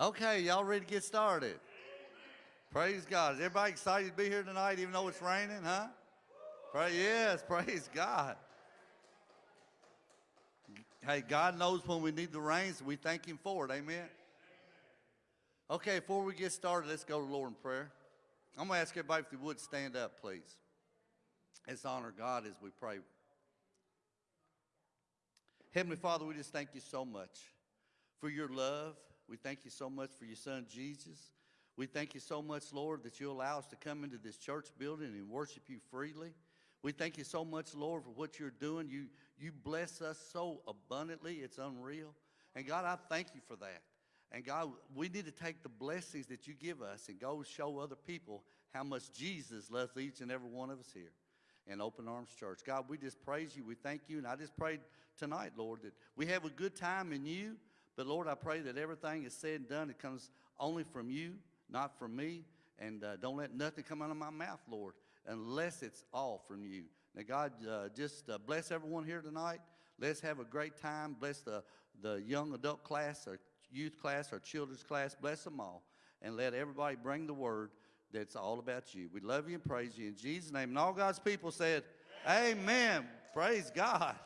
Okay, y'all ready to get started? Praise God. Is everybody excited to be here tonight, even though it's raining, huh? Pray, yes, praise God. Hey, God knows when we need the rain, so we thank Him for it. Amen. Okay, before we get started, let's go to the Lord in prayer. I'm going to ask everybody if they would stand up, please. Let's honor God as we pray. Heavenly Father, we just thank you so much for your love. We thank you so much for your son, Jesus. We thank you so much, Lord, that you allow us to come into this church building and worship you freely. We thank you so much, Lord, for what you're doing. You, you bless us so abundantly, it's unreal. And God, I thank you for that. And God, we need to take the blessings that you give us and go show other people how much Jesus loves each and every one of us here in Open Arms Church. God, we just praise you. We thank you. And I just pray tonight, Lord, that we have a good time in you. But Lord, I pray that everything is said and done, it comes only from you, not from me. And uh, don't let nothing come out of my mouth, Lord, unless it's all from you. Now, God, uh, just uh, bless everyone here tonight. Let's have a great time. Bless the, the young adult class, our youth class, our children's class. Bless them all. And let everybody bring the word that's all about you. We love you and praise you in Jesus' name. And all God's people said, Amen. Amen. Praise God.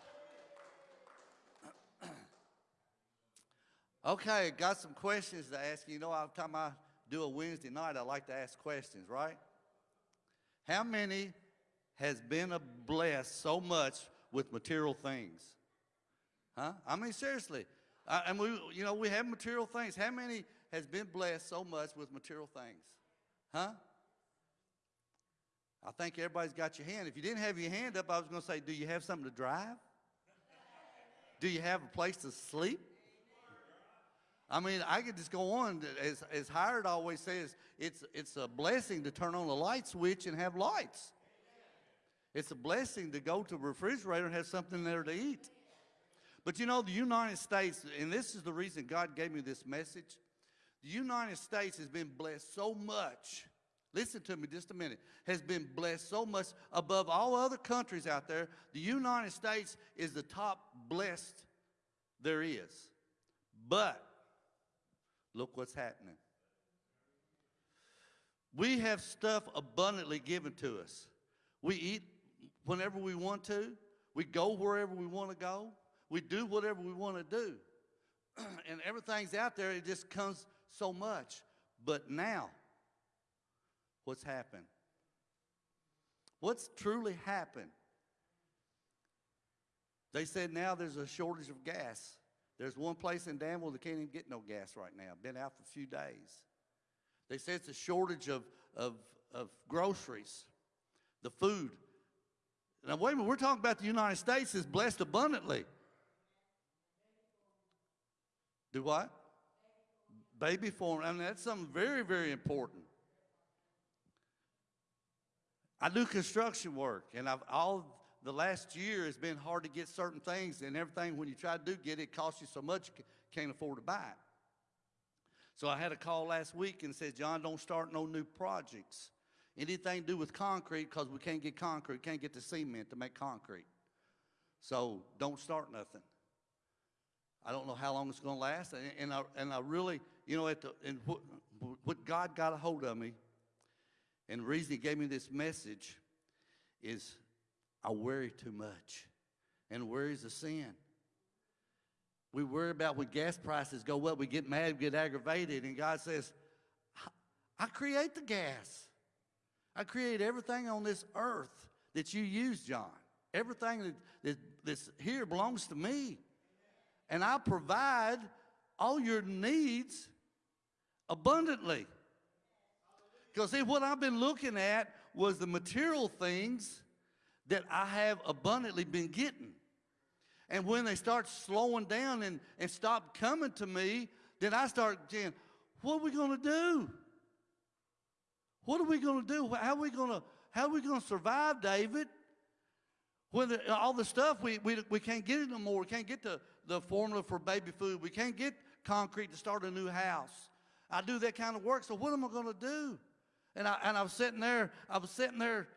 Okay, got some questions to ask you. Know, every time I do a Wednesday night, I like to ask questions, right? How many has been blessed so much with material things? Huh? I mean, seriously. Uh, and we, you know, we have material things. How many has been blessed so much with material things? Huh? I think everybody's got your hand. If you didn't have your hand up, I was going to say, do you have something to drive? Do you have a place to sleep? I mean, I could just go on. As, as Hired always says, it's, it's a blessing to turn on the light switch and have lights. It's a blessing to go to a refrigerator and have something there to eat. But you know, the United States, and this is the reason God gave me this message, the United States has been blessed so much. Listen to me just a minute. Has been blessed so much above all other countries out there. The United States is the top blessed there is. But look what's happening. We have stuff abundantly given to us. We eat whenever we want to. We go wherever we want to go. We do whatever we want to do. and everything's out there. It just comes so much. But now, what's happened? What's truly happened? They said now there's a shortage of gas. There's one place in Danville that can't even get no gas right now. Been out for a few days. They say it's a shortage of, of, of groceries, the food. Now, wait a minute, we're talking about the United States is blessed abundantly. Do what? Baby form. I mean, that's something very, very important. I do construction work, and I've all the last year has been hard to get certain things, and everything when you try to do get it, costs you so much you can't afford to buy it. So I had a call last week and said, John, don't start no new projects. Anything to do with concrete, because we can't get concrete, can't get the cement to make concrete. So don't start nothing. I don't know how long it's going to last. And, and, I, and I really, you know, at the, and what, what God got a hold of me, and the reason He gave me this message is I worry too much. And worry is a sin. We worry about when gas prices go up, we get mad, we get aggravated, and God says, I create the gas. I create everything on this earth that you use, John. Everything that, that, that's here belongs to me and I provide all your needs abundantly. Because see, what I've been looking at was the material things that I have abundantly been getting. And when they start slowing down and, and stop coming to me, then I start saying, what are we going to do? What are we going to do? How are we going to, how are we going to survive, David? When the, all the stuff, we, we, we can't get it no more. We can't get the, the formula for baby food. We can't get concrete to start a new house. I do that kind of work, so what am I going to do? And I, and I was sitting there, I was sitting there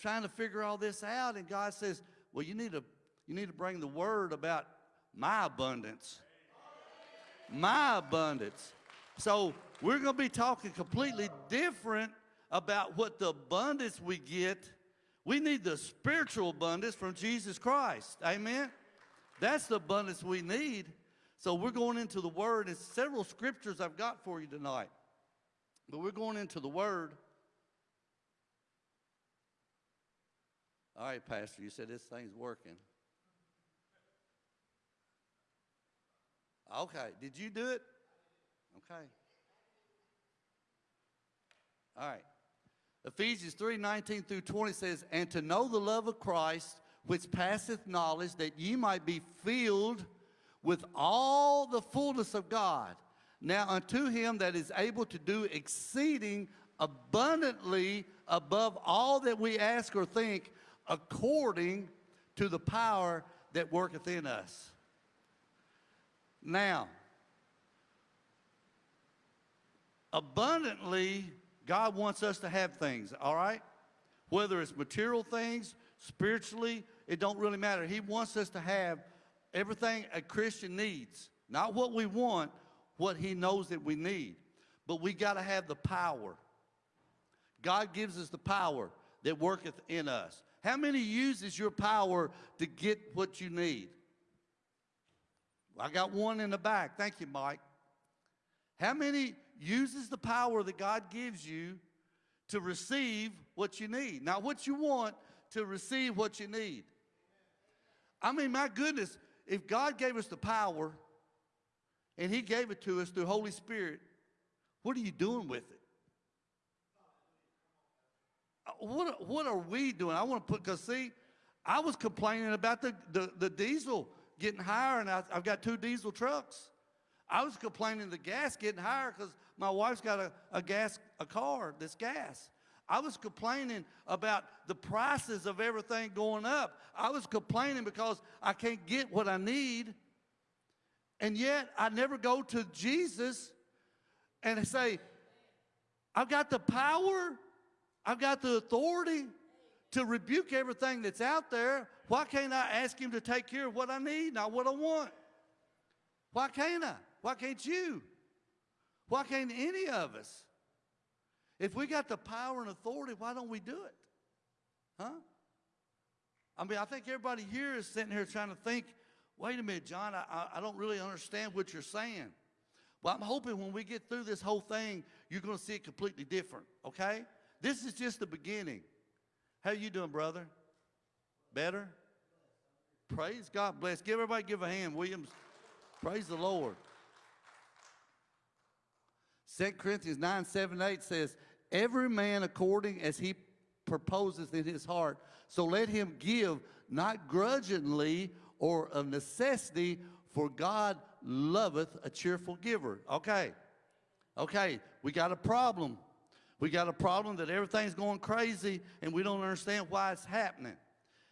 trying to figure all this out, and God says, well, you need to, you need to bring the word about my abundance. My abundance. So we're going to be talking completely different about what the abundance we get. We need the spiritual abundance from Jesus Christ. Amen? That's the abundance we need. So we're going into the Word. and several scriptures I've got for you tonight. But we're going into the Word. All right, Pastor, you said this thing's working. Okay, did you do it? Okay. All right. Ephesians 3 19 through 20 says, And to know the love of Christ, which passeth knowledge, that ye might be filled with all the fullness of God. Now unto him that is able to do exceeding abundantly above all that we ask or think, according to the power that worketh in us. Now, abundantly, God wants us to have things, all right? Whether it's material things, spiritually, it don't really matter. He wants us to have everything a Christian needs. Not what we want, what he knows that we need. But we got to have the power. God gives us the power that worketh in us. How many uses your power to get what you need? I got one in the back. Thank you, Mike. How many uses the power that God gives you to receive what you need? Not what you want, to receive what you need. I mean, my goodness, if God gave us the power and He gave it to us through Holy Spirit, what are you doing with it? What, what are we doing? I want to put, because see, I was complaining about the, the, the diesel getting higher, and I, I've got two diesel trucks. I was complaining the gas getting higher because my wife's got a, a gas, a car that's gas. I was complaining about the prices of everything going up. I was complaining because I can't get what I need. And yet I never go to Jesus and say, I've got the power, I've got the authority to rebuke everything that's out there. Why can't I ask him to take care of what I need, not what I want? Why can't I? Why can't you? Why can't any of us? If we got the power and authority, why don't we do it? Huh? I mean, I think everybody here is sitting here trying to think, wait a minute, John, I, I don't really understand what you're saying. Well, I'm hoping when we get through this whole thing, you're going to see it completely different, okay? This is just the beginning. How you doing, brother? Better? Praise God. Bless. Give everybody give a hand, Williams. Praise the Lord. 2 Corinthians 9, 7, 8 says, Every man according as he proposes in his heart, so let him give, not grudgingly or of necessity, for God loveth a cheerful giver. Okay. Okay, we got a problem. We got a problem that everything's going crazy and we don't understand why it's happening.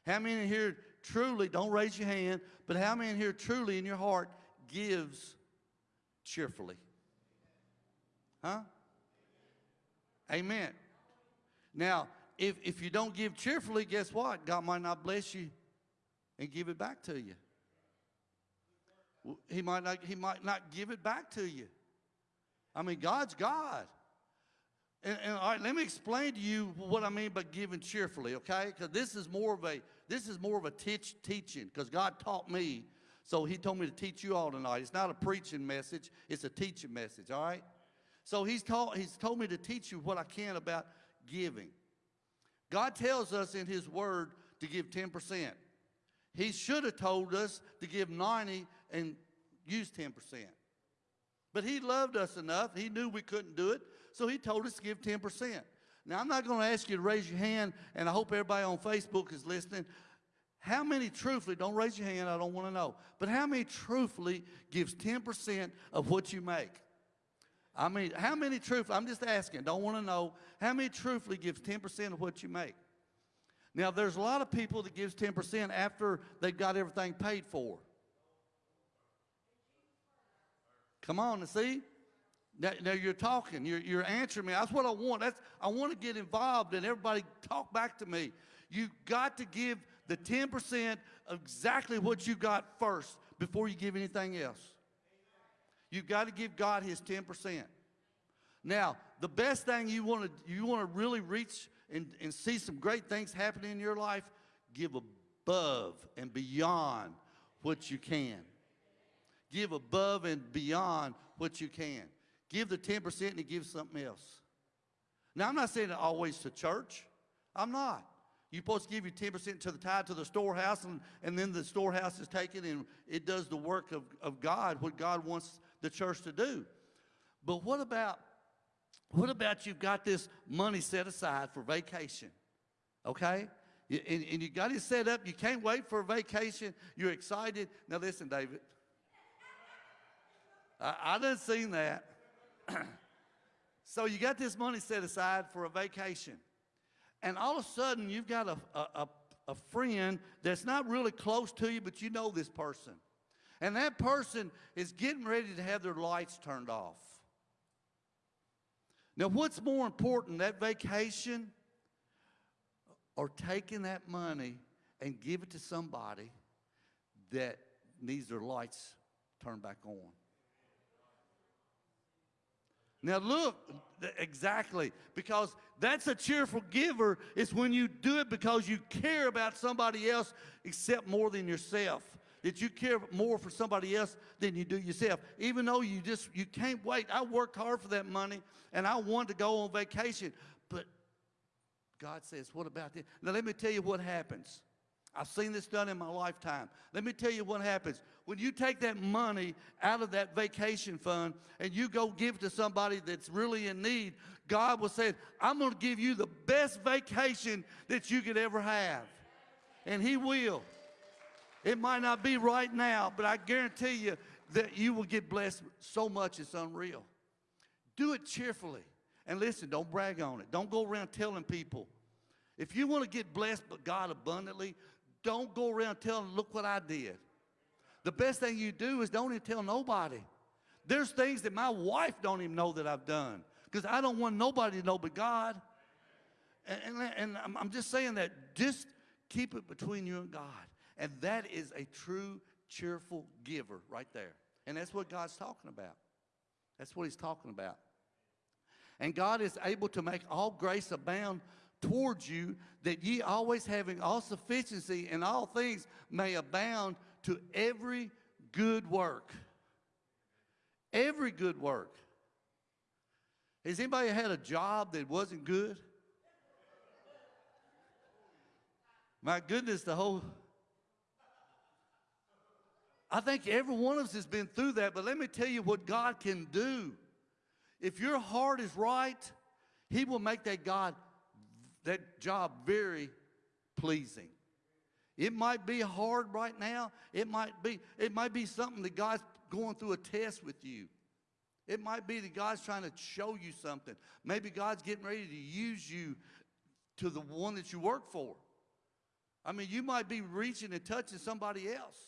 How many here truly, don't raise your hand, but how many here truly in your heart gives cheerfully? Huh? Amen. Now, if, if you don't give cheerfully, guess what? God might not bless you and give it back to you. He might not, he might not give it back to you. I mean, God's God. And, and, all right, let me explain to you what I mean by giving cheerfully, okay? Because this is more of a this is more of a teach, teaching. Because God taught me, so He told me to teach you all tonight. It's not a preaching message; it's a teaching message. All right. So He's taught He's told me to teach you what I can about giving. God tells us in His Word to give ten percent. He should have told us to give ninety and use ten percent. But He loved us enough; He knew we couldn't do it. So he told us to give 10%. Now, I'm not going to ask you to raise your hand, and I hope everybody on Facebook is listening. How many truthfully, don't raise your hand, I don't want to know, but how many truthfully gives 10% of what you make? I mean, how many truthfully, I'm just asking, don't want to know, how many truthfully gives 10% of what you make? Now, there's a lot of people that gives 10% after they've got everything paid for. Come on, and see? Now, now, you're talking, you're, you're answering me. That's what I want. That's, I want to get involved and everybody talk back to me. You got to give the 10% of exactly what you got first before you give anything else. You've got to give God his 10%. Now, the best thing you want to you want to really reach and, and see some great things happening in your life, give above and beyond what you can. Give above and beyond what you can. Give the 10% and give something else. Now, I'm not saying it always to church. I'm not. You're supposed to give your 10% to the tithe to the storehouse, and, and then the storehouse is taken and it does the work of, of God, what God wants the church to do. But what about what about you've got this money set aside for vacation? Okay? And, and you got it set up. You can't wait for a vacation. You're excited. Now listen, David. I, I done seen that. so you got this money set aside for a vacation. And all of a sudden you've got a, a, a, friend that's not really close to you, but you know this person. And that person is getting ready to have their lights turned off. Now, what's more important, that vacation or taking that money and give it to somebody that needs their lights turned back on? Now look, exactly, because that's a cheerful giver. It's when you do it because you care about somebody else except more than yourself. That you care more for somebody else than you do yourself. Even though you just you can't wait. I worked hard for that money and I wanted to go on vacation. But God says, what about this? Now let me tell you what happens. I've seen this done in my lifetime. Let me tell you what happens. When you take that money out of that vacation fund and you go give to somebody that's really in need, God will say, I'm going to give you the best vacation that you could ever have. And He will. It might not be right now, but I guarantee you that you will get blessed so much it's unreal. Do it cheerfully. And listen, don't brag on it. Don't go around telling people. If you want to get blessed by God abundantly, don't go around telling, look what I did. The best thing you do is don't even tell nobody. There's things that my wife don't even know that I've done because I don't want nobody to know but God. And, and, and I'm, I'm just saying that just keep it between you and God. And that is a true, cheerful giver right there. And that's what God's talking about. That's what he's talking about. And God is able to make all grace abound towards you, that ye always having all sufficiency in all things may abound to every good work. Every good work. Has anybody had a job that wasn't good? My goodness, the whole. I think every one of us has been through that, but let me tell you what God can do. If your heart is right, He will make that God, that job very pleasing. It might be hard right now. It might be, it might be something that God's going through a test with you. It might be that God's trying to show you something. Maybe God's getting ready to use you to the one that you work for. I mean, you might be reaching and touching somebody else.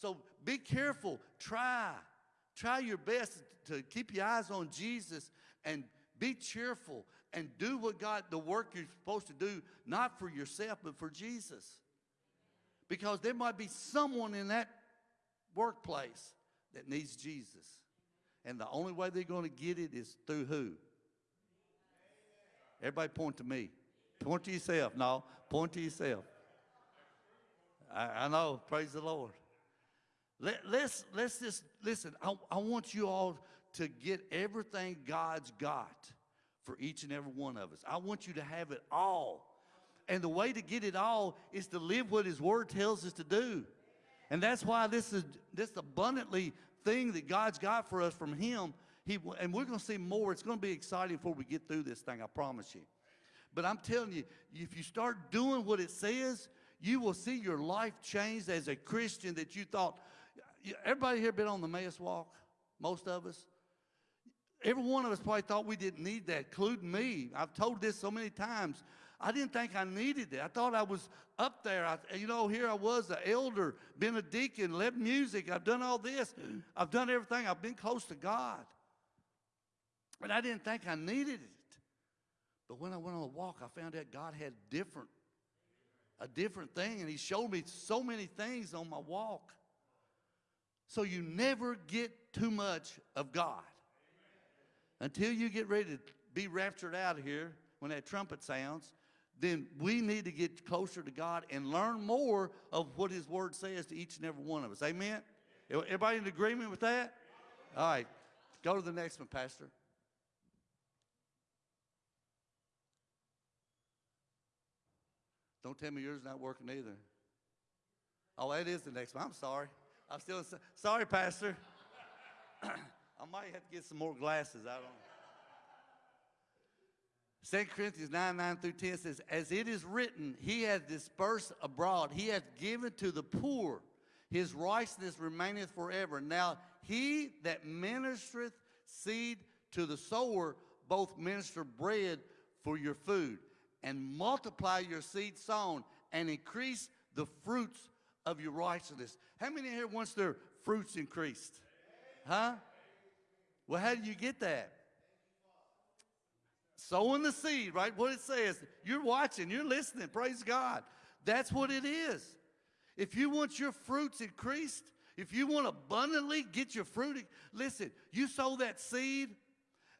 So be careful. Try. Try your best to keep your eyes on Jesus and be cheerful and do what God, the work you're supposed to do, not for yourself, but for Jesus. Because there might be someone in that workplace that needs Jesus. And the only way they're going to get it is through who? Everybody point to me. Point to yourself. No, point to yourself. I, I know. Praise the Lord. Let, let's, let's just listen. I, I want you all to get everything God's got for each and every one of us. I want you to have it all. And the way to get it all is to live what His Word tells us to do. And that's why this is this abundantly thing that God's got for us from Him. He, and we're going to see more. It's going to be exciting before we get through this thing, I promise you. But I'm telling you, if you start doing what it says, you will see your life changed as a Christian that you thought. Everybody here been on the Emmaus walk? Most of us? Every one of us probably thought we didn't need that, including me. I've told this so many times. I didn't think I needed it. I thought I was up there. I, you know, here I was, the elder, been a deacon, led music. I've done all this. I've done everything. I've been close to God. But I didn't think I needed it. But when I went on a walk, I found out God had different, a different thing, and He showed me so many things on my walk. So you never get too much of God. Until you get ready to be raptured out of here when that trumpet sounds, then we need to get closer to God and learn more of what His Word says to each and every one of us. Amen? Everybody in agreement with that? All right. Go to the next one, Pastor. Don't tell me yours not working either. Oh, that is the next one. I'm sorry. I'm still sorry, Pastor. I might have to get some more glasses. I don't know. 2 Corinthians 9, 9 through 10 says, As it is written, he hath dispersed abroad, he hath given to the poor, his righteousness remaineth forever. Now he that ministereth seed to the sower, both minister bread for your food, and multiply your seed sown, and increase the fruits of your righteousness. How many here wants their fruits increased? Huh? Well, how do you get that? Sowing the seed, right? What it says. You're watching, you're listening. Praise God. That's what it is. If you want your fruits increased, if you want abundantly get your fruit, listen, you sow that seed,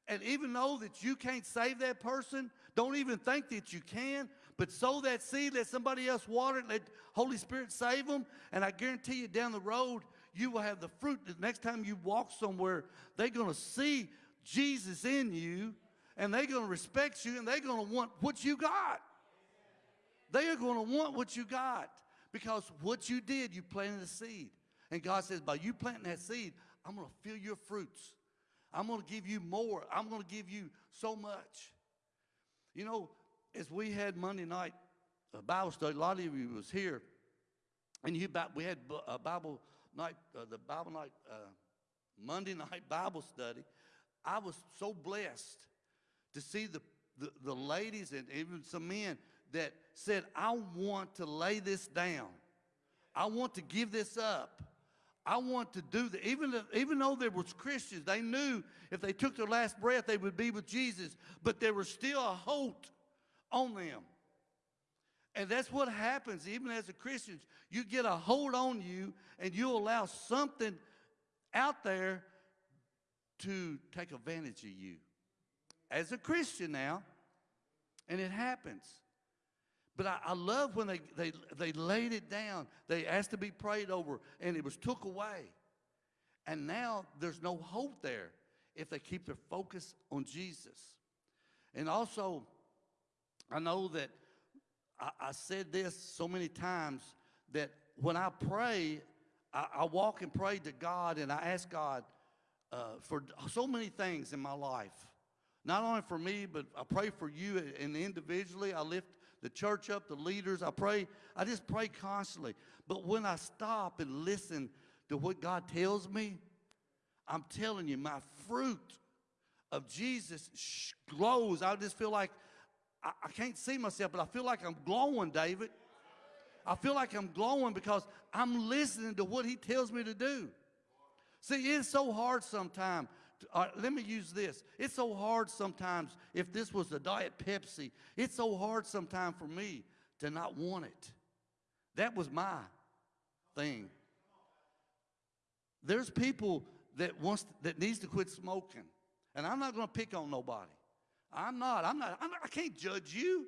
and even though that you can't save that person, don't even think that you can, but sow that seed, let somebody else water it, let Holy Spirit save them, and I guarantee you down the road, you will have the fruit. The next time you walk somewhere, they're going to see Jesus in you, and they're going to respect you, and they're going to want what you got. They are going to want what you got because what you did, you planted a seed. And God says, by you planting that seed, I'm going to fill your fruits. I'm going to give you more. I'm going to give you so much. You know, as we had Monday night uh, Bible study, a lot of you was here, and you we had a Bible night, uh, the Bible night, uh, Monday night Bible study. I was so blessed to see the, the, the ladies and even some men that said, I want to lay this down. I want to give this up. I want to do that. Even, even though there was Christians, they knew if they took their last breath, they would be with Jesus. But there was still a hope on them. And that's what happens even as a Christian. You get a hold on you and you allow something out there to take advantage of you. As a Christian now, and it happens. But I, I, love when they, they, they laid it down. They asked to be prayed over, and it was took away. And now there's no hope there if they keep their focus on Jesus. And also, I know that I, I said this so many times that when I pray, I, I, walk and pray to God, and I ask God uh, for so many things in my life. Not only for me, but I pray for you and individually. I lift the church up, the leaders. I pray, I just pray constantly. But when I stop and listen to what God tells me, I'm telling you, my fruit of Jesus glows. I just feel like I, I can't see myself, but I feel like I'm glowing, David. I feel like I'm glowing because I'm listening to what he tells me to do. See, it's so hard sometimes uh, let me use this. It's so hard sometimes, if this was a Diet Pepsi, it's so hard sometimes for me to not want it. That was my thing. There's people that wants that needs to quit smoking, and I'm not going to pick on nobody. I'm not. I'm not. I'm not I can't judge you.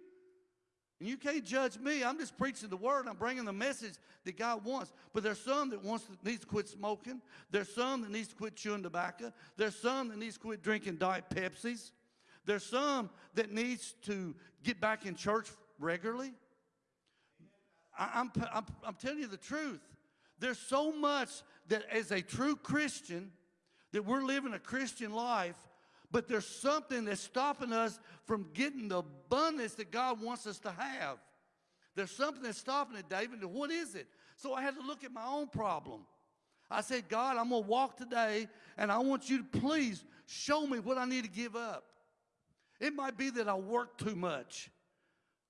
And you can't judge me. I'm just preaching the word. I'm bringing the message that God wants. But there's some that wants to, needs to quit smoking. There's some that needs to quit chewing tobacco. There's some that needs to quit drinking Diet Pepsis. There's some that needs to get back in church regularly. I, I'm, I'm, I'm telling you the truth. There's so much that as a true Christian, that we're living a Christian life but there's something that's stopping us from getting the abundance that God wants us to have. There's something that's stopping it, David. What is it? So I had to look at my own problem. I said, God, I'm going to walk today, and I want you to please show me what I need to give up. It might be that I work too much.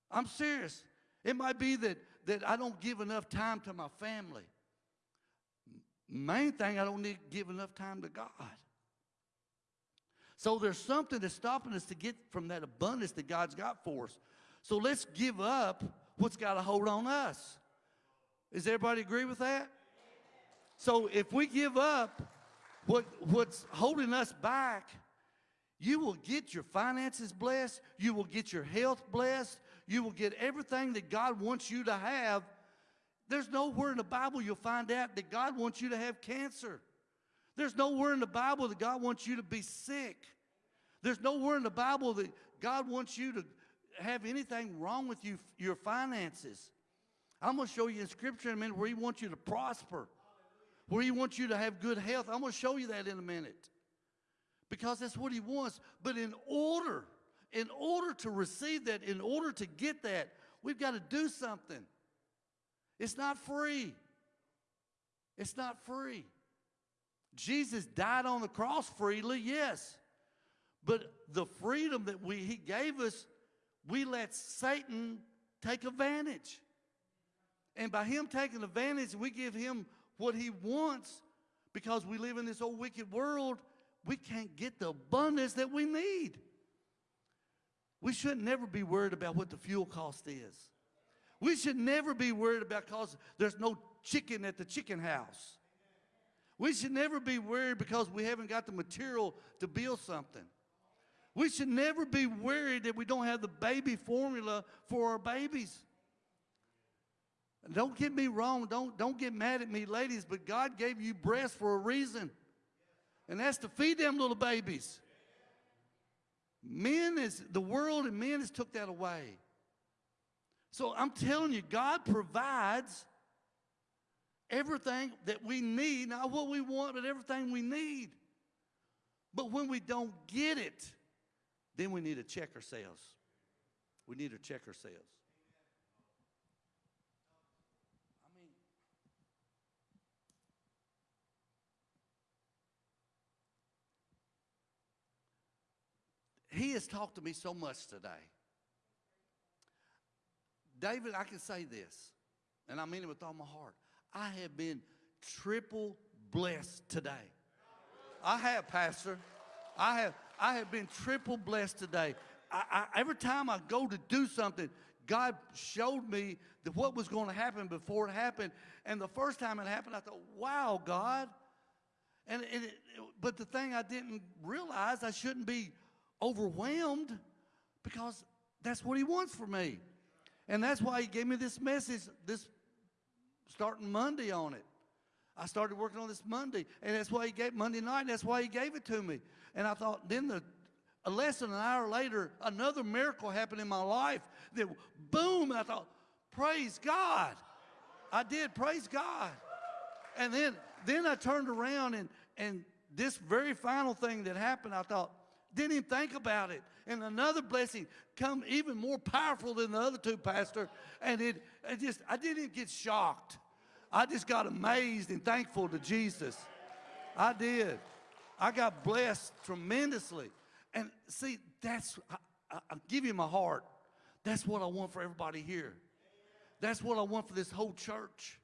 I'm serious. It might be that, that I don't give enough time to my family. Main thing, I don't need give enough time to God. So there's something that's stopping us to get from that abundance that God's got for us. So let's give up what's got a hold on us. Does everybody agree with that? So if we give up what, what's holding us back, You will get your finances blessed. You will get your health blessed. You will get everything that God wants you to have. There's nowhere in the Bible you'll find out that God wants you to have cancer. There's nowhere in the Bible that God wants you to be sick. There's nowhere in the Bible that God wants you to have anything wrong with you, your finances. I'm going to show you in Scripture in a minute where He wants you to prosper, where He wants you to have good health. I'm going to show you that in a minute because that's what He wants. But in order, in order to receive that, in order to get that, we've got to do something. It's not free. It's not free. Jesus died on the cross freely, yes. But the freedom that we, he gave us, we let Satan take advantage. And by him taking advantage, we give him what he wants because we live in this old wicked world. We can't get the abundance that we need. We should never be worried about what the fuel cost is. We should never be worried about because there's no chicken at the chicken house. We should never be worried because we haven't got the material to build something. We should never be worried that we don't have the baby formula for our babies. Don't get me wrong. Don't, don't get mad at me, ladies, but God gave you breasts for a reason. And that's to feed them little babies. Men is, the world and men has took that away. So I'm telling you, God provides everything that we need, not what we want, but everything we need. But when we don't get it, then we need to check ourselves. We need to check ourselves. I mean, he has talked to me so much today. David, I can say this, and I mean it with all my heart. I have been triple blessed today. I have, Pastor. I have, I have been triple blessed today. I, I, every time I go to do something, God showed me that what was going to happen before it happened. And the first time it happened, I thought, wow, God. And, and it, but the thing I didn't realize, I shouldn't be overwhelmed because that's what He wants for me. And that's why He gave me this message, this starting Monday on it. I started working on this Monday, and that's why he gave Monday night. That's why he gave it to me. And I thought, then the a less than an hour later, another miracle happened in my life. That boom! I thought, praise God. I did praise God. And then then I turned around and and this very final thing that happened, I thought, didn't even think about it. And another blessing come even more powerful than the other two, Pastor. And it, it just I didn't even get shocked. I just got amazed and thankful to Jesus. I did. I got blessed tremendously. And see, that's, I, I, give you my heart. That's what I want for everybody here. That's what I want for this whole church.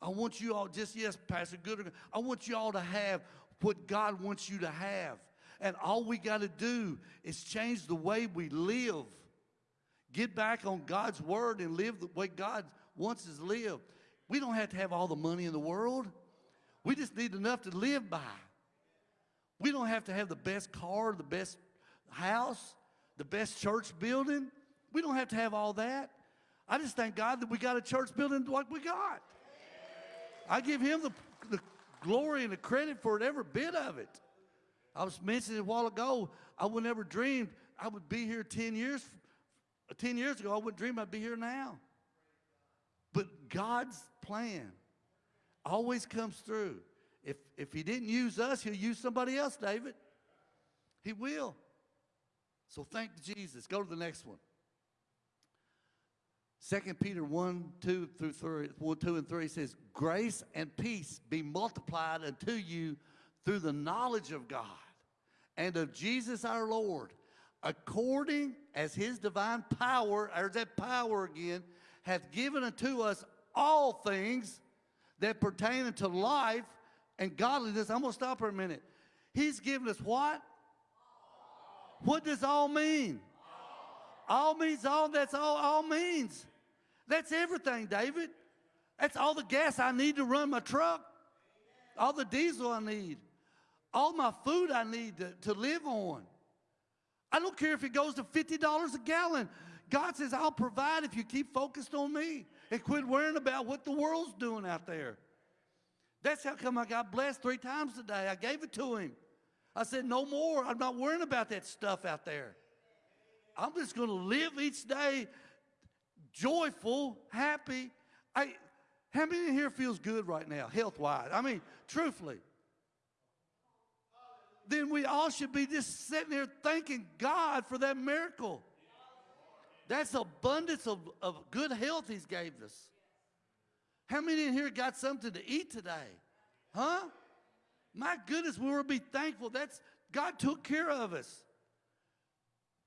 I want you all, just yes, Pastor Good, I want you all to have what God wants you to have. And all we got to do is change the way we live. Get back on God's word and live the way God wants us to live. We don't have to have all the money in the world. We just need enough to live by. We don't have to have the best car, the best house, the best church building. We don't have to have all that. I just thank God that we got a church building like we got. I give him the, the glory and the credit for it, every bit of it. I was mentioning a while ago, I would never dreamed I would be here 10 years. 10 years ago, I wouldn't dream I'd be here now. But God's plan always comes through. If, if he didn't use us, he'll use somebody else, David. He will. So thank Jesus. Go to the next one. 2 Peter 1, 2 through 3, 1, 2 and 3 says, Grace and peace be multiplied unto you through the knowledge of God and of Jesus our Lord, according as his divine power, there's that power again, hath given unto us all things that pertain unto life and godliness. I'm going to stop for a minute. He's given us what? What does all mean? All means all. That's all all means. That's everything, David. That's all the gas I need to run my truck. All the diesel I need. All my food I need to, to live on. I don't care if it goes to $50 a gallon. God says, I'll provide if you keep focused on me and quit worrying about what the world's doing out there. That's how come I got blessed three times today. I gave it to him. I said, no more. I'm not worrying about that stuff out there. I'm just going to live each day joyful, happy. I, how many here feels good right now, health-wise? I mean, truthfully. Then we all should be just sitting here thanking God for that miracle. That's abundance of, of good health he's gave us. How many in here got something to eat today? Huh? My goodness, we will be thankful. That's God took care of us.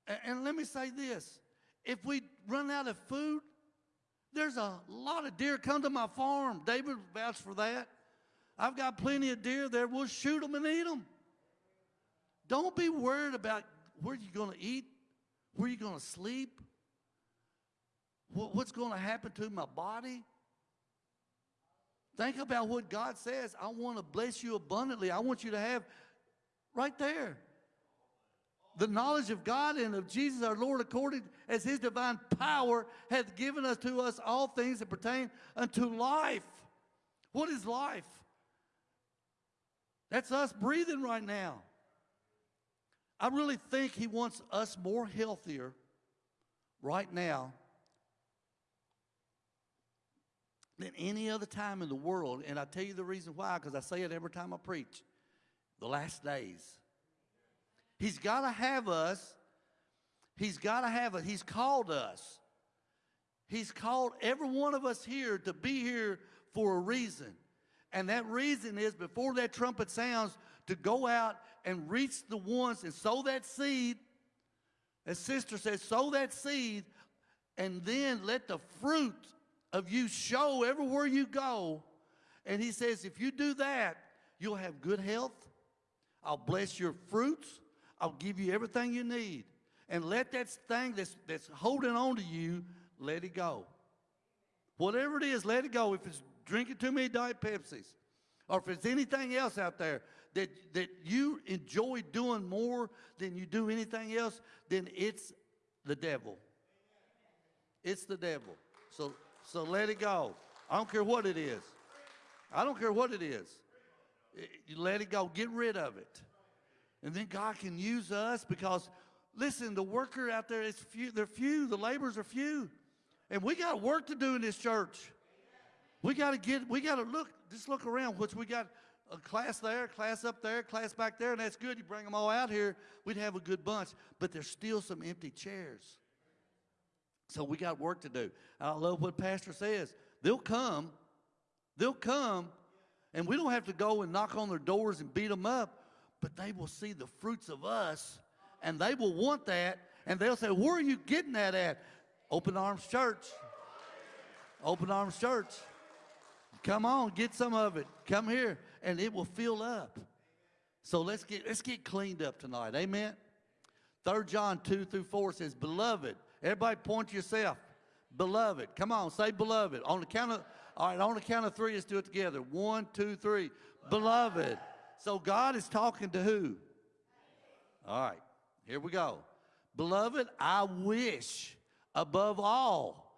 And, and let me say this. If we run out of food, there's a lot of deer come to my farm. David vouched for that. I've got plenty of deer there. We'll shoot them and eat them. Don't be worried about where you're going to eat, where you're going to sleep, what's going to happen to my body. Think about what God says. I want to bless you abundantly. I want you to have right there the knowledge of God and of Jesus our Lord according as his divine power hath given us to us all things that pertain unto life. What is life? That's us breathing right now. I really think he wants us more healthier right now than any other time in the world. And I tell you the reason why, because I say it every time I preach. The last days. He's got to have us. He's got to have it. He's called us. He's called every one of us here to be here for a reason. And that reason is before that trumpet sounds, to go out and reach the ones and sow that seed. As sister says, sow that seed and then let the fruit of you show everywhere you go. And he says, if you do that, you'll have good health. I'll bless your fruits. I'll give you everything you need. And let that thing that's, that's holding on to you, let it go. Whatever it is, let it go. If it's drinking too many Diet Pepsis, or if it's anything else out there that, that you enjoy doing more than you do anything else, then it's the devil. It's the devil. So, so let it go. I don't care what it is. I don't care what it is. Eh, you let it go. Get rid of it. And then God can use us because, listen, the worker out there is few. They're few. The laborers are few. And we got work to do in this church. We got to get, we got to look, just look around, which we got a class there, a class up there, a class back there, and that's good. You bring them all out here, we'd have a good bunch. But there's still some empty chairs. So we got work to do. I love what Pastor says. They'll come, they'll come, and we don't have to go and knock on their doors and beat them up but they will see the fruits of us and they will want that and they'll say, Where are you getting that at? Open Arms Church. Open Arms Church. Come on, get some of it. Come here, and it will fill up. So let's get let's get cleaned up tonight. Amen. Third John 2 through 4 says, Beloved, everybody point to yourself. Beloved. Come on, say beloved. On the count of all right, on the count of three, let's do it together. One, two, three. Beloved. So God is talking to who? All right, here we go. Beloved, I wish above all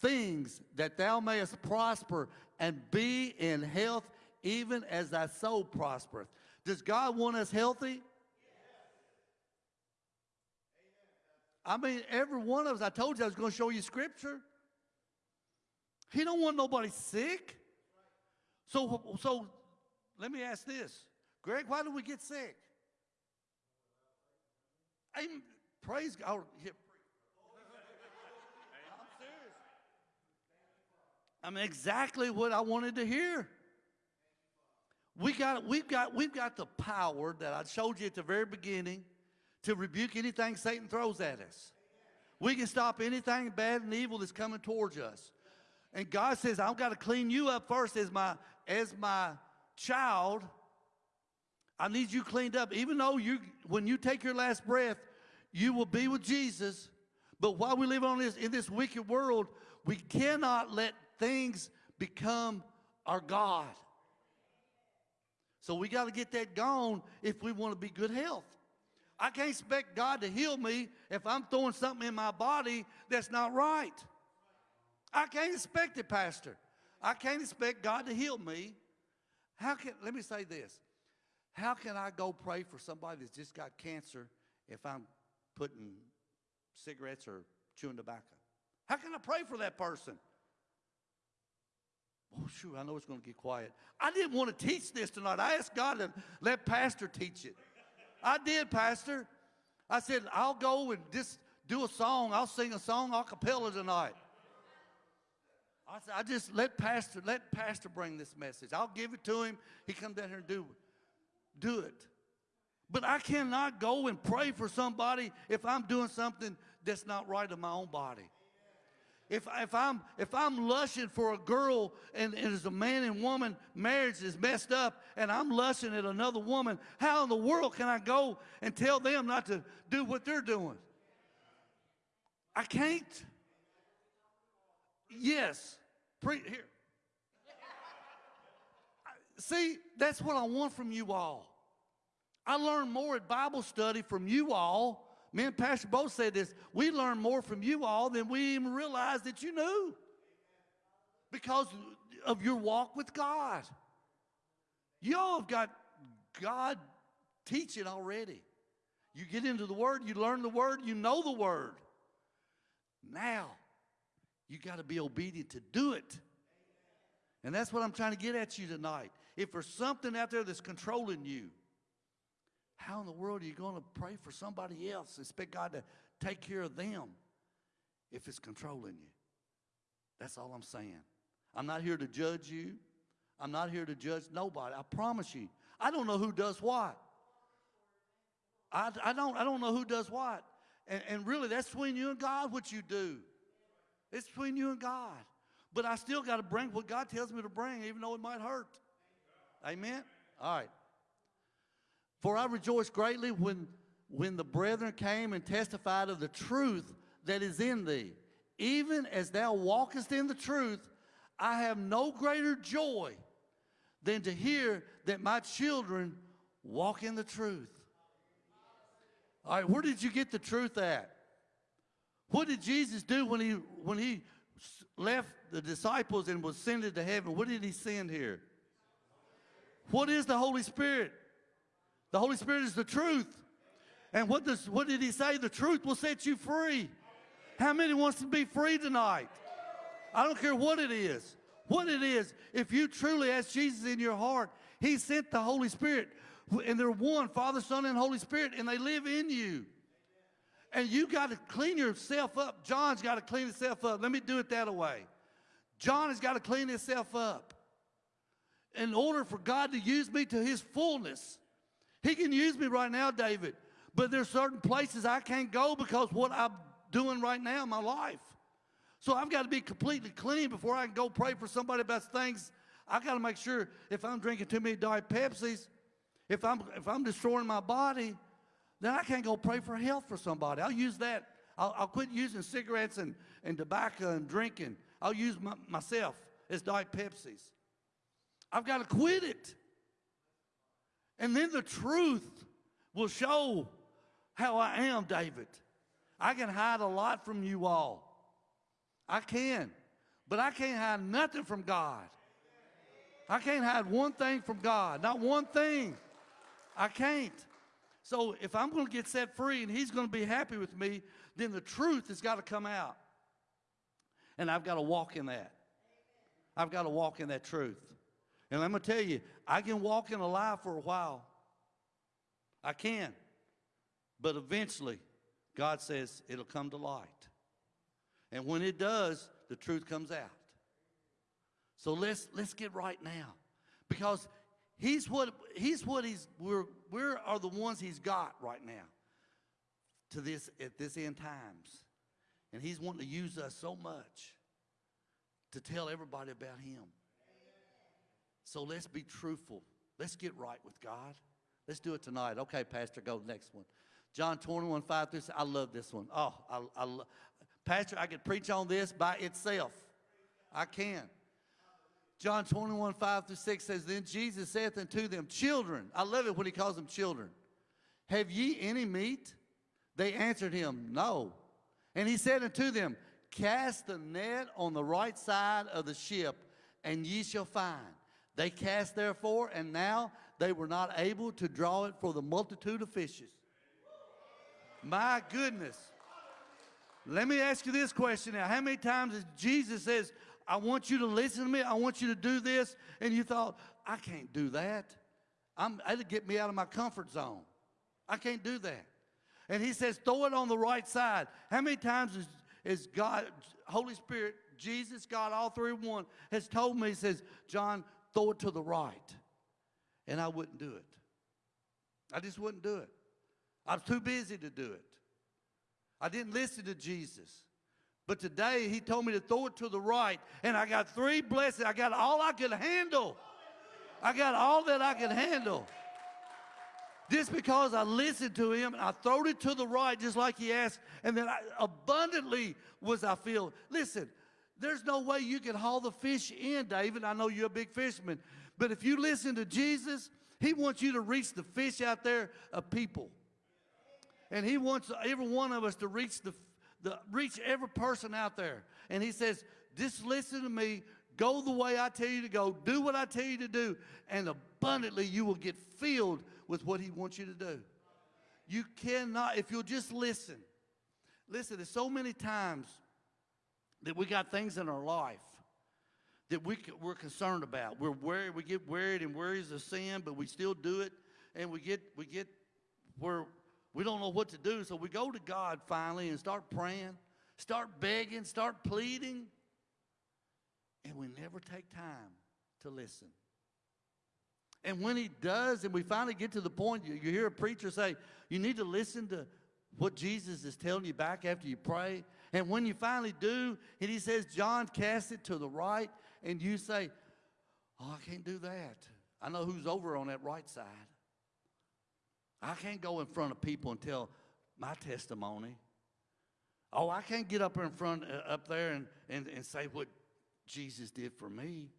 things that thou mayest prosper and be in health even as thy soul prospereth. Does God want us healthy? I mean, every one of us, I told you I was going to show you scripture. He don't want nobody sick. So, so let me ask this. Greg, why do we get sick? I'm, praise God. Oh, I'm serious. I'm exactly what I wanted to hear. We got, we've, got, we've got the power that I showed you at the very beginning to rebuke anything Satan throws at us. We can stop anything bad and evil that's coming towards us. And God says, I've got to clean you up first as my, as my child I need you cleaned up. Even though you, when you take your last breath, you will be with Jesus. But while we live on this in this wicked world, we cannot let things become our God. So we got to get that gone if we want to be good health. I can't expect God to heal me if I'm throwing something in my body that's not right. I can't expect it, Pastor. I can't expect God to heal me. How can, let me say this. How can I go pray for somebody that's just got cancer if I'm putting cigarettes or chewing tobacco? How can I pray for that person? Oh, shoot, I know it's going to get quiet. I didn't want to teach this tonight. I asked God to let Pastor teach it. I did, Pastor. I said, I'll go and just do a song. I'll sing a song a cappella tonight. I said, I just let Pastor, let Pastor bring this message. I'll give it to him. He come down here and do, do it. But I cannot go and pray for somebody if I'm doing something that's not right in my own body. If, if, I'm, if I'm lusting for a girl and, and as a man and woman marriage is messed up and I'm lusting at another woman, how in the world can I go and tell them not to do what they're doing? I can't. Yes. Pre- here. See, that's what I want from you all. I learn more at Bible study from you all me and Pastor both said this. We learn more from you all than we even realized that you knew because of your walk with God. You all have got God teaching already. You get into the Word, you learn the Word, you know the Word. Now, you got to be obedient to do it. And that's what I'm trying to get at you tonight. If there's something out there that's controlling you, how in the world are you going to pray for somebody else, expect God to take care of them if it's controlling you? That's all I'm saying. I'm not here to judge you. I'm not here to judge nobody. I promise you. I don't know who does what. I, I, don't, I don't know who does what. And, and really, that's between you and God what you do. It's between you and God. But I still got to bring what God tells me to bring, even though it might hurt. Amen? All right. For I rejoice greatly when, when the brethren came and testified of the truth that is in thee. Even as thou walkest in the truth, I have no greater joy than to hear that my children walk in the truth. All right, where did you get the truth at? What did Jesus do when he, when he left the disciples and was sent to heaven? What did he send here? What is the Holy Spirit? The Holy Spirit is the truth. And what, does, what did he say? The truth will set you free. How many wants to be free tonight? I don't care what it is. What it is, if you truly ask Jesus in your heart, he sent the Holy Spirit. And they're one, Father, Son, and Holy Spirit, and they live in you. And you got to clean yourself up. John's got to clean himself up. Let me do it that way. John has got to clean himself up. In order for God to use me to his fullness, he can use me right now, David, but there's certain places I can't go because what I'm doing right now in my life. So I've got to be completely clean before I can go pray for somebody about things. I got to make sure if I'm drinking too many Diet Pepsis, if I'm if I'm destroying my body, then I can't go pray for health for somebody. I'll use that. I'll, I'll quit using cigarettes and, and tobacco and drinking. I'll use my, myself as Diet Pepsis. I've got to quit it. And then the truth will show how I am, David. I can hide a lot from you all. I can. But I can't hide nothing from God. I can't hide one thing from God. Not one thing. I can't. So if I'm going to get set free and he's going to be happy with me, then the truth has got to come out. And I've got to walk in that. I've got to walk in that truth. And I'm going to tell you, I can walk in a lie for a while. I can. But eventually, God says it'll come to light. And when it does, the truth comes out. So let's let's get right now. Because he's what he's what he's we're we are the ones he's got right now to this at this end times. And he's wanting to use us so much to tell everybody about him. So let's be truthful. Let's get right with God. Let's do it tonight. Okay, Pastor, go next one. John 21, 5 through 6. I love this one. Oh, I, I Pastor, I could preach on this by itself. I can. John 21, 5 through 6 says, Then Jesus saith unto them, Children, I love it when he calls them children. Have ye any meat? They answered him, No. And he said unto them, Cast the net on the right side of the ship, and ye shall find. They cast therefore, and now they were not able to draw it for the multitude of fishes. My goodness. Let me ask you this question now. How many times has Jesus says, I want you to listen to me, I want you to do this, and you thought, I can't do that. I'm, that'll get me out of my comfort zone. I can't do that. And he says, throw it on the right side. How many times is, is God, Holy Spirit, Jesus, God, all three one, has told me, he says, John, throw it to the right. And I wouldn't do it. I just wouldn't do it. I was too busy to do it. I didn't listen to Jesus. But today he told me to throw it to the right, and I got three blessings. I got all I could handle. I got all that I could handle. Just because I listened to him and I throwed it to the right just like he asked, and then I, abundantly was I filled. Listen, there's no way you can haul the fish in, David. I know you're a big fisherman, but if you listen to Jesus, he wants you to reach the fish out there of people. And he wants every one of us to reach the, the reach every person out there. And he says, just listen to me, go the way I tell you to go, do what I tell you to do, and abundantly you will get filled with what he wants you to do. You cannot, if you'll just listen. Listen, there's so many times that we got things in our life that we, we're concerned about. We're worried, we get worried and worries sin, but we still do it. And we get, we get where we don't know what to do. So we go to God finally and start praying, start begging, start pleading. And we never take time to listen. And when he does, and we finally get to the point, you, you hear a preacher say, you need to listen to what Jesus is telling you back after you pray. And when you finally do, and he says, John, cast it to the right, and you say, Oh, I can't do that. I know who's over on that right side. I can't go in front of people and tell my testimony. Oh, I can't get up in front, uh, up there and, and, and say what Jesus did for me.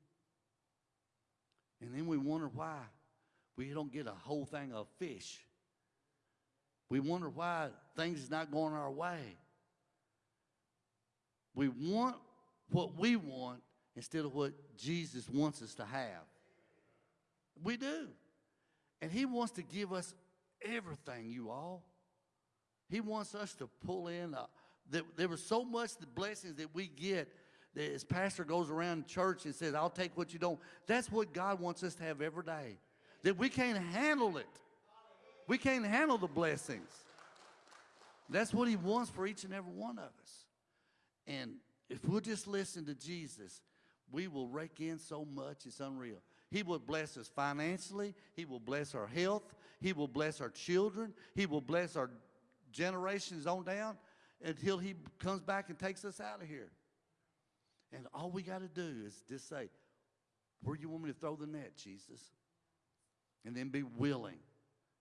And then we wonder why we don't get a whole thing of fish. We wonder why things is not going our way. We want what we want instead of what Jesus wants us to have. We do. And he wants to give us everything, you all. He wants us to pull in. Uh, there, there was so much the blessings that we get that his pastor goes around church and says, I'll take what you don't. That's what God wants us to have every day. That we can't handle it. We can't handle the blessings. That's what he wants for each and every one of us. And if we'll just listen to Jesus, we will rake in so much, it's unreal. He will bless us financially. He will bless our health. He will bless our children. He will bless our generations on down until he comes back and takes us out of here. And all we got to do is just say, where you want me to throw the net, Jesus? And then be willing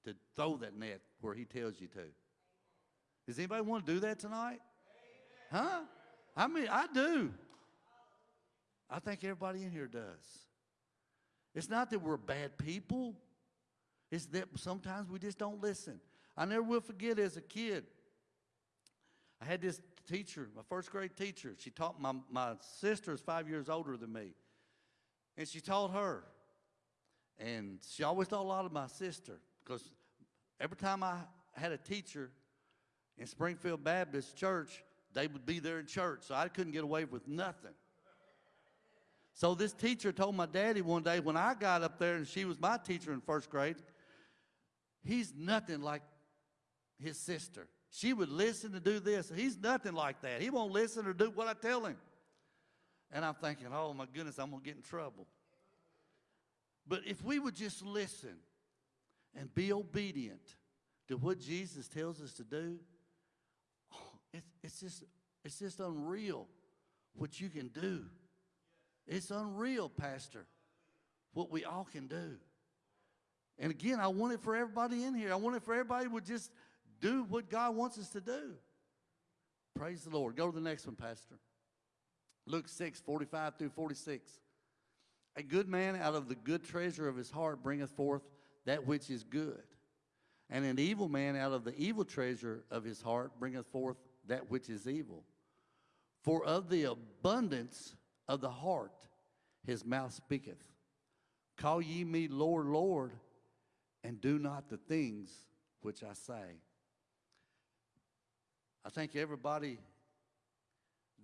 to throw that net where he tells you to. Does anybody want to do that tonight? Huh? I mean, I do. I think everybody in here does. It's not that we're bad people. It's that sometimes we just don't listen. I never will forget as a kid, I had this teacher, my first grade teacher. She taught my, my sister is five years older than me. And she taught her. And she always taught a lot of my sister because every time I had a teacher in Springfield Baptist Church, they would be there in church. So I couldn't get away with nothing. So this teacher told my daddy one day when I got up there and she was my teacher in first grade, he's nothing like his sister. She would listen to do this. He's nothing like that. He won't listen or do what I tell him. And I'm thinking, oh my goodness, I'm going to get in trouble. But if we would just listen and be obedient to what Jesus tells us to do, oh, it, it's, just, it's just unreal what you can do. It's unreal, Pastor, what we all can do. And again, I want it for everybody in here. I want it for everybody would just do what God wants us to do. Praise the Lord. Go to the next one, Pastor. Luke 6, 45 through 46. A good man out of the good treasure of his heart bringeth forth that which is good. And an evil man out of the evil treasure of his heart bringeth forth that which is evil. For of the abundance of the heart his mouth speaketh. Call ye me Lord, Lord, and do not the things which I say. I think everybody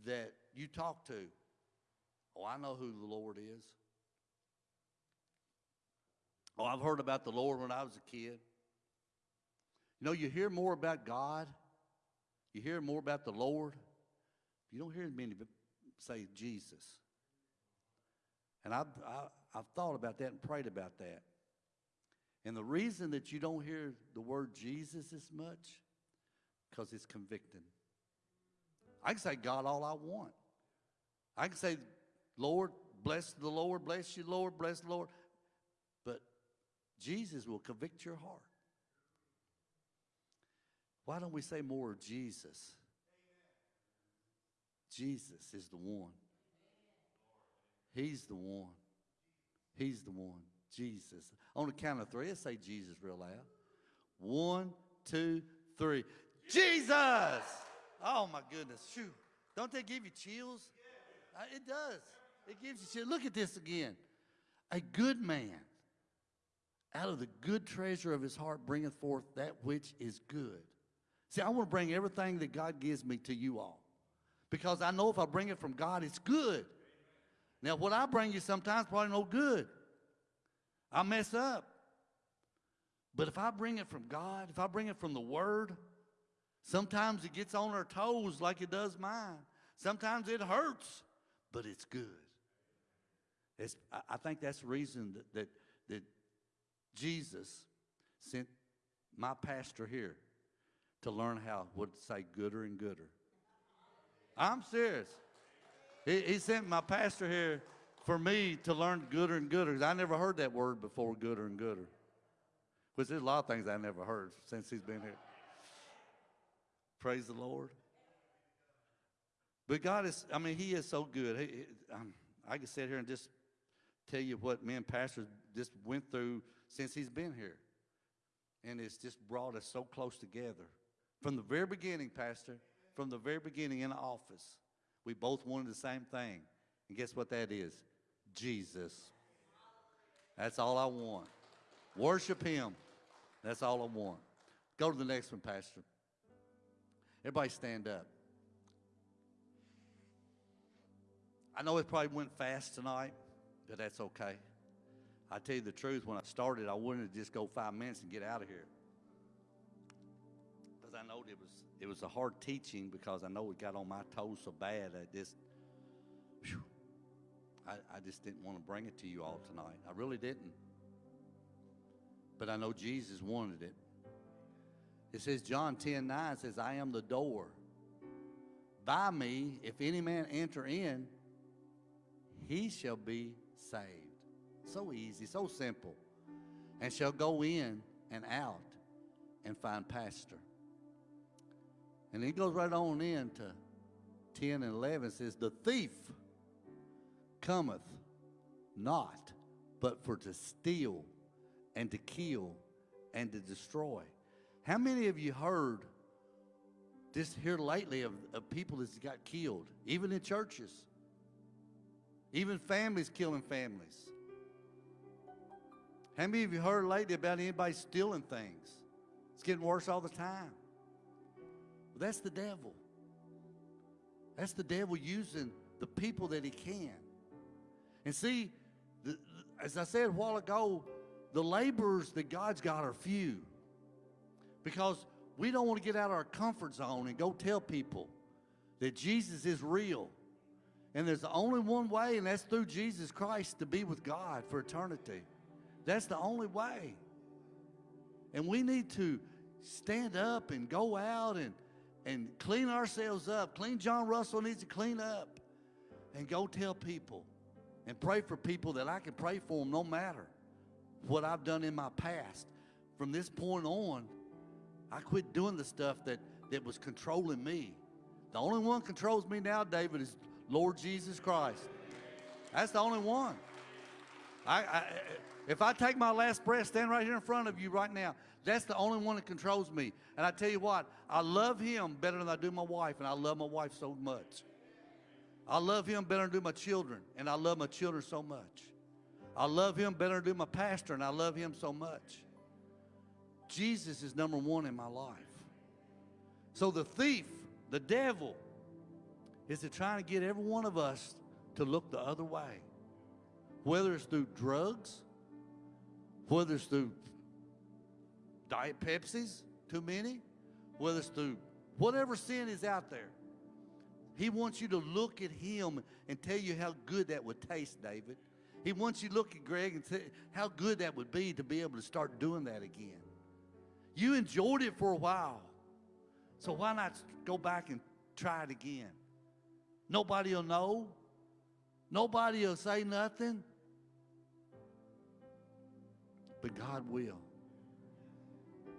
that you talk to, oh, I know who the Lord is. Oh, I've heard about the Lord when I was a kid. You know, you hear more about God, you hear more about the Lord. You don't hear many say Jesus. And I've, I, I've thought about that and prayed about that. And the reason that you don't hear the word Jesus as much, because it's convicting. I can say, God, all I want. I can say, Lord, bless the Lord, bless you, Lord, bless the Lord. But Jesus will convict your heart. Why don't we say more of Jesus? Jesus is the one. He's the one. He's the one. Jesus. On the count of three, let's say Jesus real loud. One, two, three. Jesus! Oh my goodness. Shoot. Don't they give you chills? Uh, it does. It gives you chills. Look at this again. A good man out of the good treasure of his heart bringeth forth that which is good. See, I want to bring everything that God gives me to you all. Because I know if I bring it from God, it's good. Now, what I bring you sometimes probably no good. I mess up. But if I bring it from God, if I bring it from the Word, sometimes it gets on our toes like it does mine. Sometimes it hurts, but it's good. It's, I, think that's the reason that, that, that Jesus sent my pastor here to learn how, Would say, gooder and gooder. I'm serious. He, he sent my pastor here for me to learn gooder and gooder. I never heard that word before, gooder and gooder. Which there's a lot of things I never heard since he's been here. Praise the Lord. But God is, I mean, He is so good. He, um, I can sit here and just tell you what me and pastors just went through since He's been here. And it's just brought us so close together. From the very beginning, Pastor, from the very beginning in the office, we both wanted the same thing. And guess what that is? Jesus. That's all I want. Worship Him. That's all I want. Go to the next one, Pastor. Everybody stand up. I know it probably went fast tonight, but that's okay. I tell you the truth, when I started, I wanted to just go five minutes and get out of here. I know it was it was a hard teaching because I know it got on my toes so bad. I just, whew, I, I just didn't want to bring it to you all tonight. I really didn't. But I know Jesus wanted it. It says, John 10 9 says, I am the door. By me, if any man enter in, he shall be saved. So easy, so simple. And shall go in and out and find pasture. And he goes right on into 10 and 11 says, The thief cometh not but for to steal and to kill and to destroy. How many of you heard this here lately of, of people that got killed, even in churches? Even families killing families. How many of you heard lately about anybody stealing things? It's getting worse all the time. That's the devil. That's the devil using the people that he can. And see, the, as I said a while ago, the laborers that God's got are few. Because we don't want to get out of our comfort zone and go tell people that Jesus is real. And there's only one way, and that's through Jesus Christ to be with God for eternity. That's the only way. And we need to stand up and go out and, and clean ourselves up. Clean John Russell needs to clean up and go tell people and pray for people that I can pray for them no matter what I've done in my past. From this point on, I quit doing the stuff that, that was controlling me. The only one controls me now, David, is Lord Jesus Christ. That's the only one. I, I, if I take my last breath, stand right here in front of you right now. That's the only one that controls me. And I tell you what, I love him better than I do my wife, and I love my wife so much. I love him better than I do my children, and I love my children so much. I love him better than I do my pastor, and I love him so much. Jesus is number one in my life. So the thief, the devil, is to trying to get every one of us to look the other way. Whether it's through drugs, whether it's through Diet Pepsis, too many, whether it's through whatever sin is out there. He wants you to look at him and tell you how good that would taste, David. He wants you to look at Greg and say how good that would be to be able to start doing that again. You enjoyed it for a while. So why not go back and try it again? Nobody will know. Nobody will say nothing. But God will.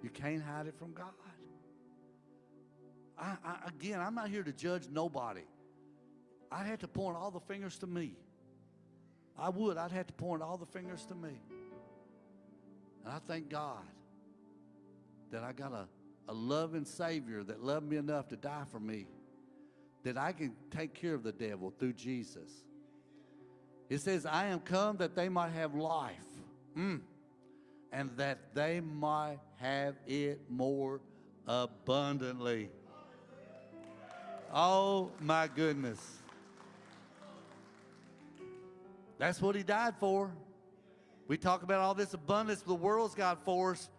You can't hide it from God. I, I, again, I'm not here to judge nobody. I had to point all the fingers to me. I would. I'd have to point all the fingers to me. And I thank God that I got a, a loving Savior that loved me enough to die for me, that I can take care of the devil through Jesus. It says, I am come that they might have life, mm, and that they might have it more abundantly. Oh my goodness. That's what he died for. We talk about all this abundance the world's got for us.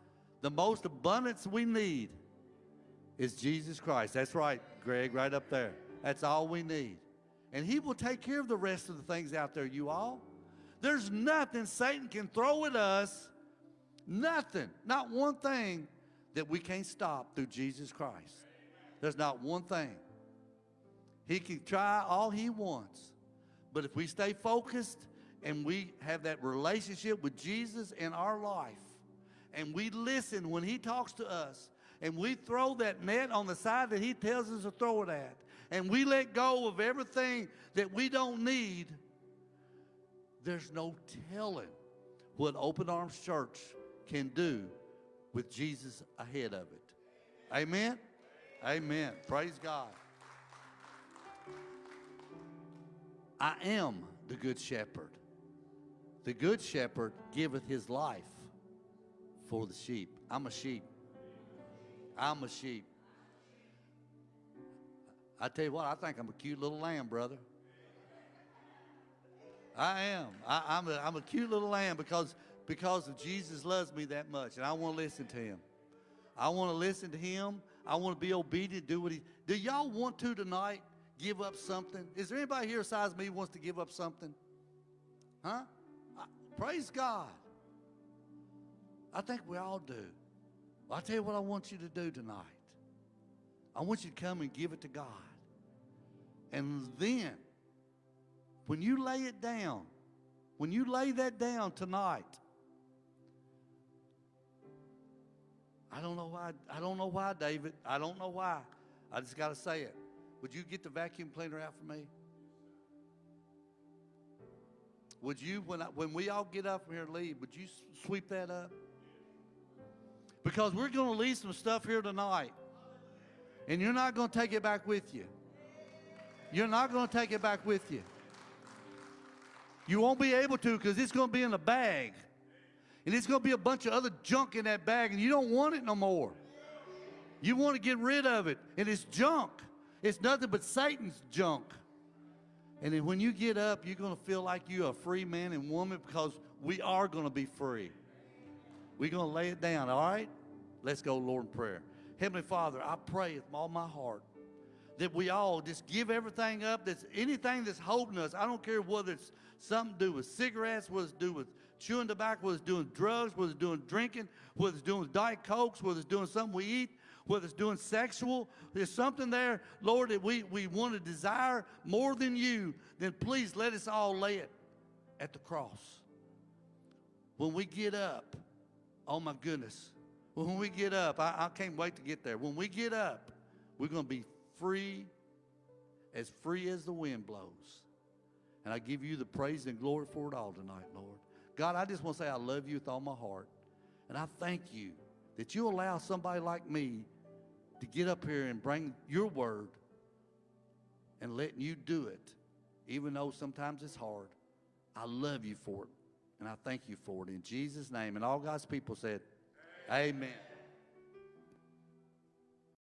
The most abundance we need is Jesus Christ. That's right, Greg, right up there. That's all we need. And he will take care of the rest of the things out there, you all. There's nothing Satan can throw at us, nothing, not one thing that we can't stop through Jesus Christ. There's not one thing. He can try all he wants. But if we stay focused and we have that relationship with Jesus in our life, and we listen when he talks to us, and we throw that net on the side that he tells us to throw it at, and we let go of everything that we don't need, there's no telling what Open Arms Church can do with Jesus ahead of it. Amen? Amen. Praise God. I am the good shepherd. The good shepherd giveth his life for the sheep. I'm a sheep. I'm a sheep. I tell you what, I think I'm a cute little lamb, brother. I am. I, am a, I'm a cute little lamb because, because Jesus loves me that much, and I want to listen to him. I want to listen to him. I want to be obedient, do what he. Do y'all want to tonight? give up something? Is there anybody here besides me who wants to give up something? Huh? I, praise God. I think we all do. Well, I'll tell you what I want you to do tonight. I want you to come and give it to God. And then, when you lay it down, when you lay that down tonight, I don't know why. I don't know why, David. I don't know why. I just got to say it. Would you get the vacuum cleaner out for me? Would you, when, I, when we all get up from here and leave, would you sweep that up? Because we're going to leave some stuff here tonight. And you're not going to take it back with you. You're not going to take it back with you. You won't be able to because it's going to be in a bag. And it's going to be a bunch of other junk in that bag, and you don't want it no more. You want to get rid of it, and it's junk. It's nothing but Satan's junk. And then when you get up, you're going to feel like you're a free man and woman because we are going to be free. We're going to lay it down, all right? Let's go, Lord, in prayer. Heavenly Father, I pray with all my heart that we all just give everything up. That's anything that's holding us. I don't care whether it's something to do with cigarettes, whether it's to do with chewing tobacco, whether it's doing drugs, whether it's doing drinking, whether it's doing Diet Cokes, whether it's doing something we eat whether it's doing sexual, there's something there, Lord, that we, we want to desire more than you, then please let us all lay it at the cross. When we get up, oh my goodness, when we get up, I, I can't wait to get there. When we get up, we're going to be free, as free as the wind blows. And I give you the praise and glory for it all tonight, Lord. God, I just want to say I love you with all my heart. And I thank you that you allow somebody like me to get up here and bring your word and letting you do it, even though sometimes it's hard. I love you for it. And I thank you for it in Jesus' name. And all God's people said, Amen.